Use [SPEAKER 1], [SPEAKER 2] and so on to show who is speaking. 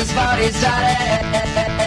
[SPEAKER 1] his body's dirty.